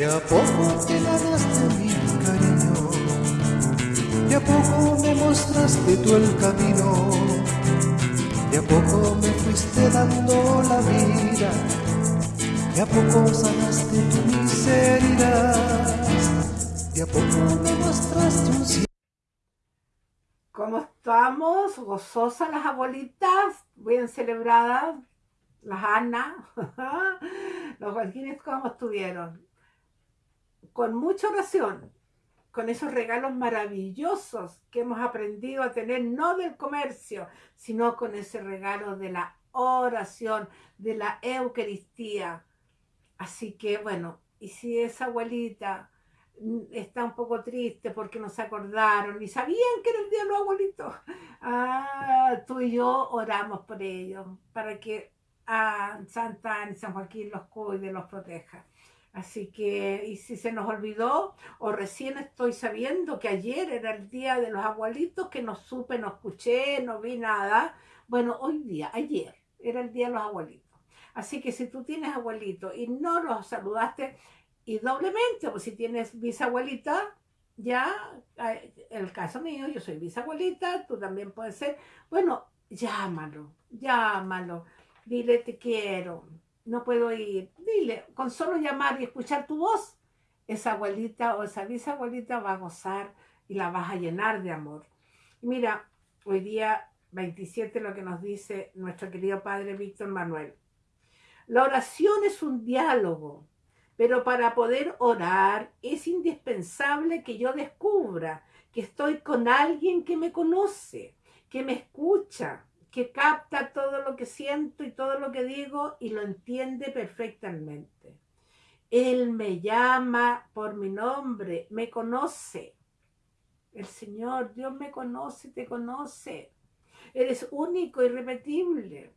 De a poco te ganaste mi cariño, de a poco me mostraste tú el camino, de a poco me fuiste dando la vida, de a poco sanaste tu miseria, de a poco me mostraste un cielo. ¿Cómo estamos? Gozosas las abuelitas, bien celebradas, las Ana, los Joaquines, ¿cómo estuvieron? Con mucha oración, con esos regalos maravillosos que hemos aprendido a tener, no del comercio, sino con ese regalo de la oración, de la Eucaristía. Así que bueno, y si esa abuelita está un poco triste porque no se acordaron y sabían que era el día de los abuelitos, ah, tú y yo oramos por ellos, para que a ah, Santa Ana y San Joaquín los cuide, los proteja. Así que, y si se nos olvidó, o recién estoy sabiendo que ayer era el día de los abuelitos, que no supe, no escuché, no vi nada. Bueno, hoy día, ayer, era el día de los abuelitos. Así que si tú tienes abuelitos y no los saludaste, y doblemente, pues si tienes bisabuelita, ya, el caso mío, yo soy bisabuelita, tú también puedes ser, bueno, llámalo, llámalo, dile te quiero, no puedo ir. Dile, con solo llamar y escuchar tu voz, esa abuelita o esa bisabuelita va a gozar y la vas a llenar de amor. mira, hoy día 27 lo que nos dice nuestro querido padre Víctor Manuel. La oración es un diálogo, pero para poder orar es indispensable que yo descubra que estoy con alguien que me conoce, que me escucha, que capta todo lo que siento y todo lo que digo y lo entiende perfectamente. Él me llama por mi nombre, me conoce. El Señor, Dios me conoce, te conoce. Eres único, irrepetible.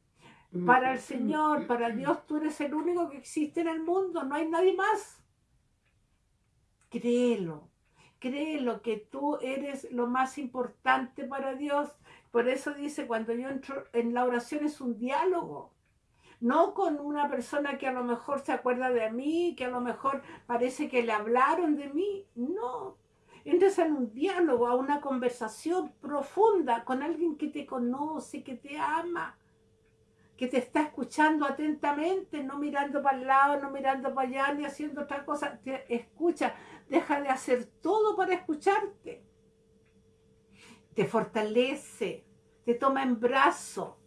Para el Señor, para Dios, tú eres el único que existe en el mundo, no hay nadie más. Créelo, créelo que tú eres lo más importante para Dios por eso dice, cuando yo entro en la oración es un diálogo. No con una persona que a lo mejor se acuerda de mí, que a lo mejor parece que le hablaron de mí. No. Entras en un diálogo, a una conversación profunda con alguien que te conoce, que te ama, que te está escuchando atentamente, no mirando para el lado, no mirando para allá, ni haciendo otra cosa. Te escucha, deja de hacer todo para escucharte te fortalece, te toma en brazo,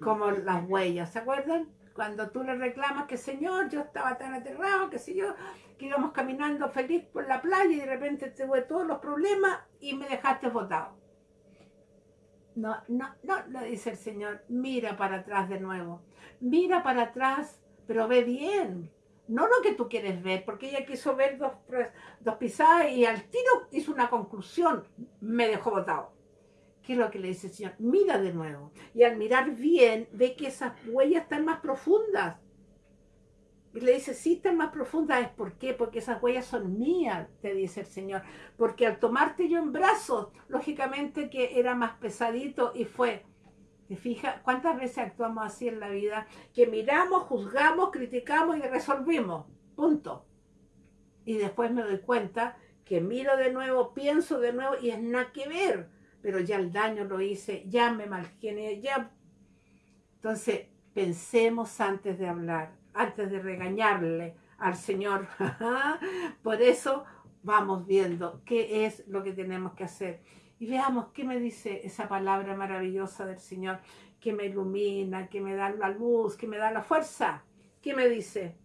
como las huellas, ¿se acuerdan? Cuando tú le reclamas que Señor, yo estaba tan aterrado, que si yo, que íbamos caminando feliz por la playa y de repente te tuve todos los problemas y me dejaste botado. No, no, no, le dice el Señor, mira para atrás de nuevo, mira para atrás, pero ve bien, no lo que tú quieres ver, porque ella quiso ver dos, dos pisadas y al tiro hizo una conclusión, me dejó botado. ¿Qué es lo que le dice el Señor? Mira de nuevo. Y al mirar bien, ve que esas huellas están más profundas. Y le dice, sí, están más profundas. ¿Es por qué? Porque esas huellas son mías, te dice el Señor. Porque al tomarte yo en brazos, lógicamente que era más pesadito y fue ¿Te fijas cuántas veces actuamos así en la vida? Que miramos, juzgamos, criticamos y resolvimos. Punto. Y después me doy cuenta que miro de nuevo, pienso de nuevo y es nada que ver. Pero ya el daño lo hice, ya me malgené, ya... Entonces, pensemos antes de hablar, antes de regañarle al Señor. Por eso vamos viendo qué es lo que tenemos que hacer y veamos qué me dice esa palabra maravillosa del Señor, que me ilumina, que me da la luz, que me da la fuerza. ¿Qué me dice?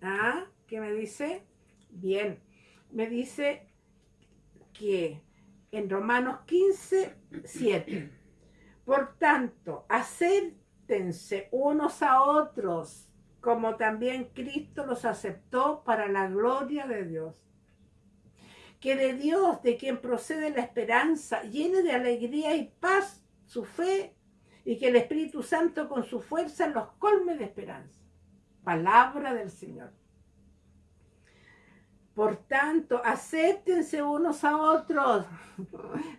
¿Ah? ¿Qué me dice? Bien, me dice que en Romanos 15, 7, por tanto, acéptense unos a otros, como también Cristo los aceptó para la gloria de Dios que de Dios, de quien procede la esperanza, llene de alegría y paz su fe y que el Espíritu Santo con su fuerza los colme de esperanza. Palabra del Señor. Por tanto, acéptense unos a otros.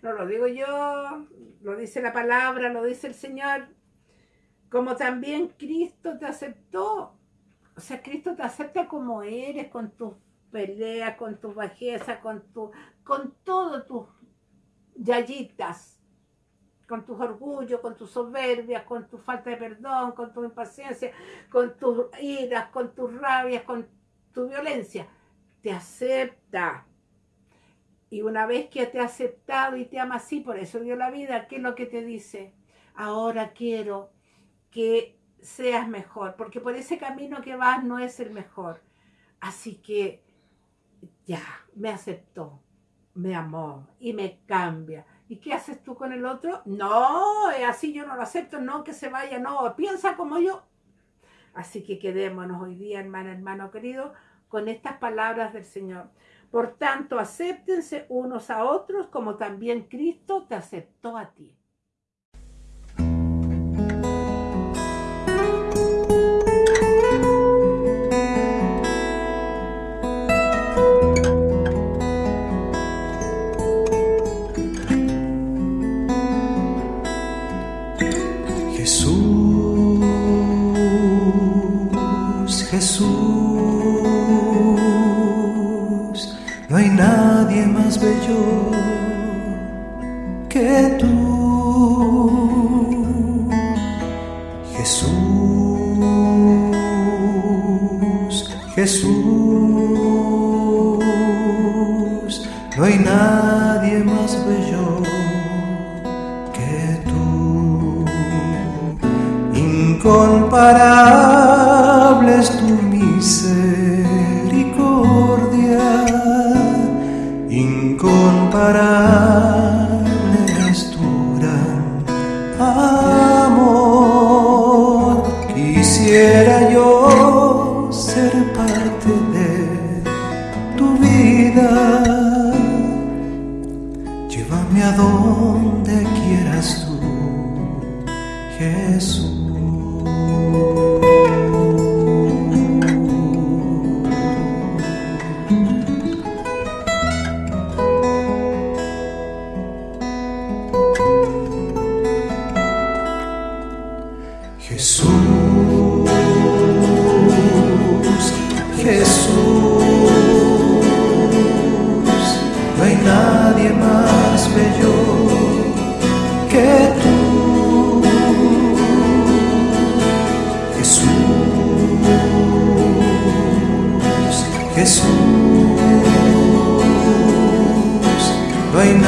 No lo digo yo, lo dice la palabra, lo dice el Señor. Como también Cristo te aceptó. O sea, Cristo te acepta como eres, con tus peleas, con tus bajezas, con, tu, con tus yayitas, con tus orgullos, con tus soberbias, con tu falta de perdón, con tu impaciencia, con tus iras, con tus rabias, con tu violencia. Te acepta. Y una vez que te ha aceptado y te ama así, por eso dio la vida, ¿qué es lo que te dice? Ahora quiero que seas mejor, porque por ese camino que vas no es el mejor. Así que ya, me aceptó, me amó y me cambia. ¿Y qué haces tú con el otro? No, así yo no lo acepto, no que se vaya, no, piensa como yo. Así que quedémonos hoy día, hermano, hermano querido, con estas palabras del Señor. Por tanto, acéptense unos a otros como también Cristo te aceptó a ti. que tú, Jesús, Jesús, no hay nadie más bello que tú, incomparable.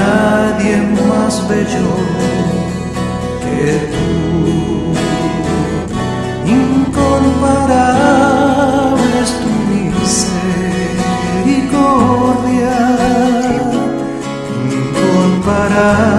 nadie más bello que tú. Incomparable es tu misericordia, incomparable.